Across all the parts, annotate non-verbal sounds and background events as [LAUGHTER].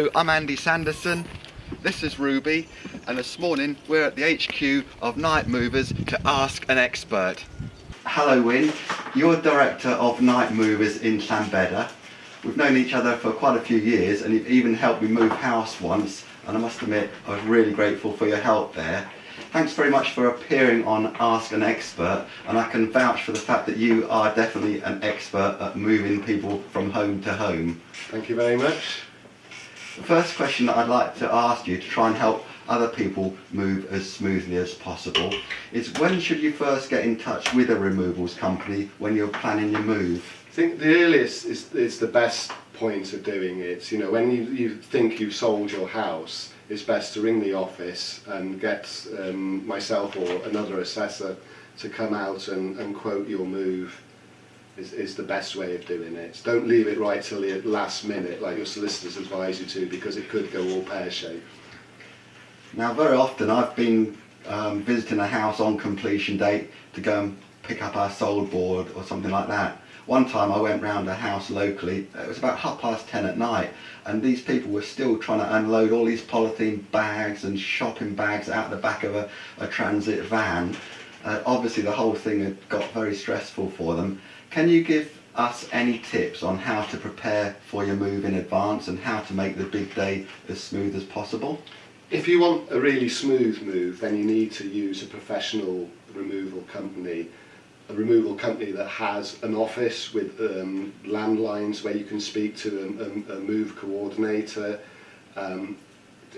Hello, I'm Andy Sanderson. This is Ruby, and this morning we're at the HQ of Night Movers to ask an expert. Hello, Win. You're director of Night Movers in Llanbedr. We've known each other for quite a few years, and you've even helped me move house once. And I must admit, I was really grateful for your help there. Thanks very much for appearing on Ask an Expert, and I can vouch for the fact that you are definitely an expert at moving people from home to home. Thank you very much. The first question that I'd like to ask you to try and help other people move as smoothly as possible is when should you first get in touch with a removals company when you're planning your move? I think the earliest is, is the best point of doing it. You know, when you, you think you've sold your house, it's best to ring the office and get um, myself or another assessor to come out and, and quote your move is, is the best way of doing it. Don't leave it right till the last minute like your solicitors advise you to because it could go all pear-shaped. Now very often I've been um, visiting a house on completion date to go and pick up our sold board or something like that. One time I went round a house locally, it was about half past ten at night and these people were still trying to unload all these polythene bags and shopping bags out the back of a, a transit van. Uh, obviously the whole thing had got very stressful for them. Can you give us any tips on how to prepare for your move in advance and how to make the big day as smooth as possible? If you want a really smooth move, then you need to use a professional removal company. A removal company that has an office with um, landlines where you can speak to a, a, a move coordinator, um,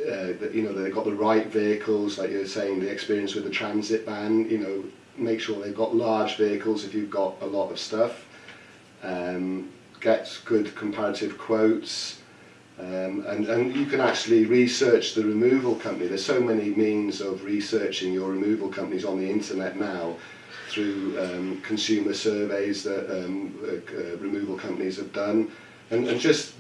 uh, that you know they've got the right vehicles, like you're saying, the experience with the transit van. You know, make sure they've got large vehicles if you've got a lot of stuff. Um, get good comparative quotes. Um, and, and you can actually research the removal company. There's so many means of researching your removal companies on the internet now through um, consumer surveys that um, uh, uh, removal companies have done. And, and just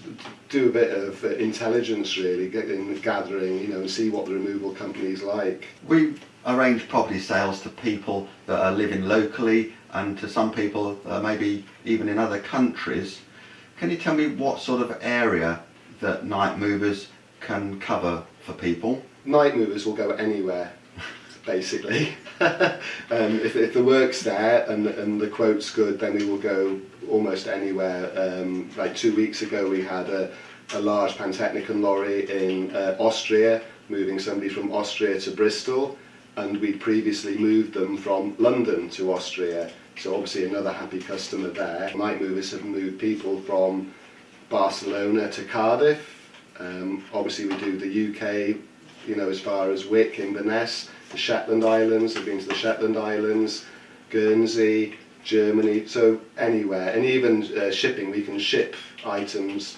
do a bit of uh, intelligence really, getting, gathering, you know, and see what the removal company's like. We arrange property sales to people that are living locally and to some people uh, maybe even in other countries. Can you tell me what sort of area that night movers can cover for people? Night movers will go anywhere, basically. [LAUGHS] um, if, if the work's there and, and the quote's good, then we will go almost anywhere. Um, like two weeks ago, we had a, a large Pantechnicon lorry in uh, Austria, moving somebody from Austria to Bristol, and we'd previously moved them from London to Austria. So obviously another happy customer there. Might Movers have moved people from Barcelona to Cardiff. Um, obviously we do the UK, you know, as far as Wick, Inverness, the Shetland Islands, I've been to the Shetland Islands, Guernsey, Germany, so anywhere. And even uh, shipping, we can ship items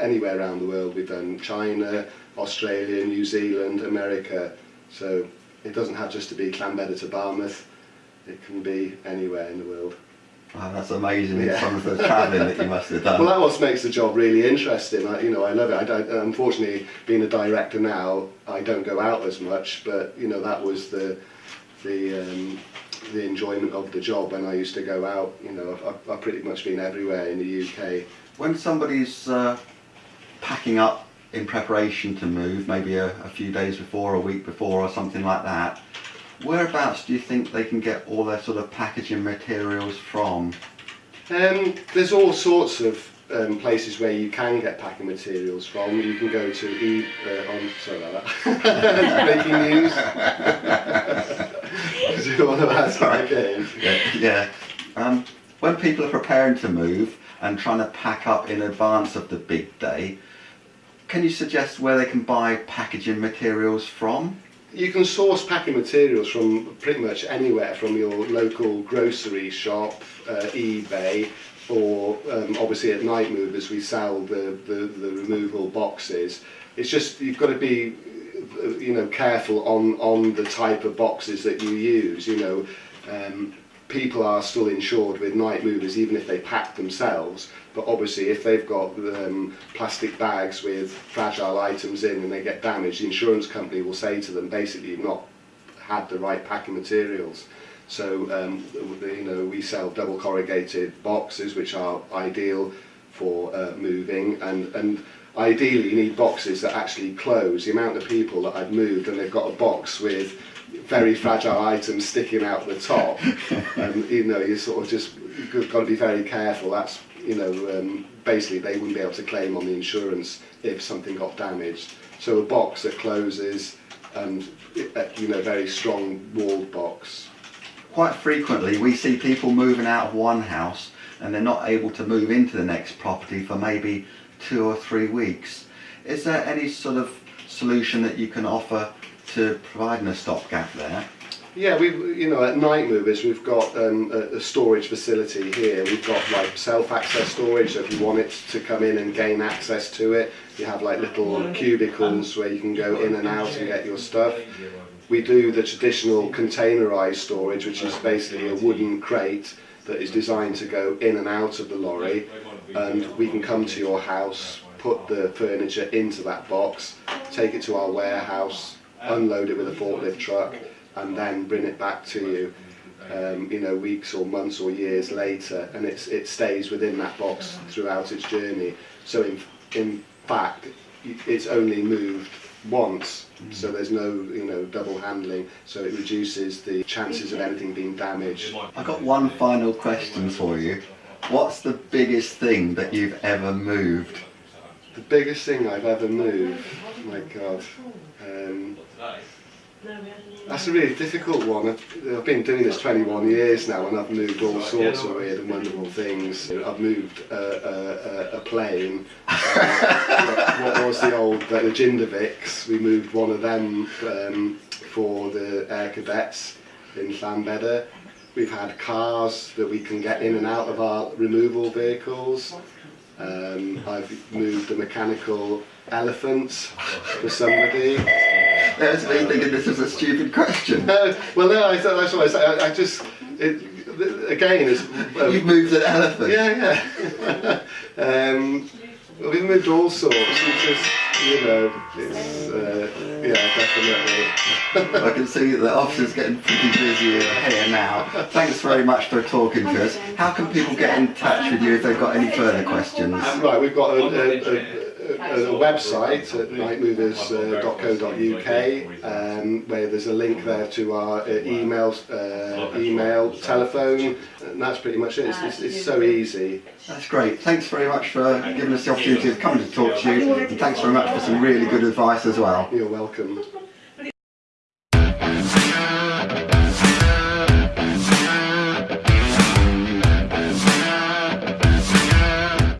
anywhere around the world. We've done China, Australia, New Zealand, America. So it doesn't have just to be Llanbedr to Barmouth. It can be anywhere in the world. Wow, that's amazing. Yeah. Some of the travelling that you must have done. Well, that what makes the job really interesting. I, you know, I love it. I don't, unfortunately, being a director now, I don't go out as much. But you know, that was the the um, the enjoyment of the job when I used to go out. You know, I've, I've pretty much been everywhere in the UK. When somebody's uh, packing up in preparation to move, maybe a, a few days before, a week before, or something like that, whereabouts do you think they can get all their sort of packaging materials from? Um, there's all sorts of um, places where you can get packing materials from. You can go to e uh, on sorry about that [LAUGHS] making news. [LAUGHS] One of that's okay. Yeah. yeah. Um, when people are preparing to move and trying to pack up in advance of the big day, can you suggest where they can buy packaging materials from? you can source packing materials from pretty much anywhere, from your local grocery shop, uh, eBay, or um, obviously at Night Movers we sell the, the, the removal boxes. It's just you've got to be uh, you know careful on on the type of boxes that you use you know um people are still insured with night movers even if they pack themselves but obviously if they've got um, plastic bags with fragile items in and they get damaged the insurance company will say to them basically you've not had the right packing materials. So um, you know we sell double corrugated boxes which are ideal for uh, moving and and ideally you need boxes that actually close. The amount of people that I've moved and they've got a box with very fragile items sticking out the top, and [LAUGHS] you know you sort of just you've got to be very careful. That's you know um, basically they wouldn't be able to claim on the insurance if something got damaged. So a box that closes and uh, you know very strong walled box. Quite frequently, we see people moving out of one house and they're not able to move into the next property for maybe two or three weeks. Is there any sort of solution that you can offer to providing a stopgap there? Yeah, we you know at Night Movers we've got um, a, a storage facility here. We've got like self-access storage, so if you want it to come in and gain access to it, you have like little cubicles where you can go in and out and get your stuff. We do the traditional containerized storage, which is basically a wooden crate that is designed to go in and out of the lorry and we can come to your house, put the furniture into that box, take it to our warehouse, unload it with a forklift truck and then bring it back to you um, you know weeks or months or years later and it's it stays within that box throughout its journey. So in in fact it's only moved once, so there's no you know double handling. So it reduces the chances of anything being damaged. I've got one final question for you. What's the biggest thing that you've ever moved? The biggest thing I've ever moved, my God. Um, That's a really difficult one. I've, I've been doing this 21 years now and I've moved all sorts of weird and wonderful things. I've moved a, a, a plane. [LAUGHS] Um, what was the old, uh, the Jindovics, we moved one of them um, for the air cadets in Llanbedder. We've had cars that we can get in and out of our removal vehicles. Um, I've moved a mechanical elephant for somebody. There's me thinking this is a stupid question. No, well, no, I, that's what I said. I, I just, it, again, it's. Um, You've moved an elephant. yeah, yeah. [LAUGHS] um, well, we've moved all sorts. It's just, you know, it's, uh, yeah, definitely. I can see that the office is getting pretty busy here now. Thanks very much for talking to us. How can people get in touch with you if they've got any further questions? Right, we've got a, a, a, a, a website at nightmovers.co.uk um, where there's a link there to our uh, email, uh, email, telephone, and that's pretty much it. It's, it's, it's so easy. That's great. Thanks very much for giving us the opportunity to come to talk to you. And thanks very much for some really good advice as well. You're welcome.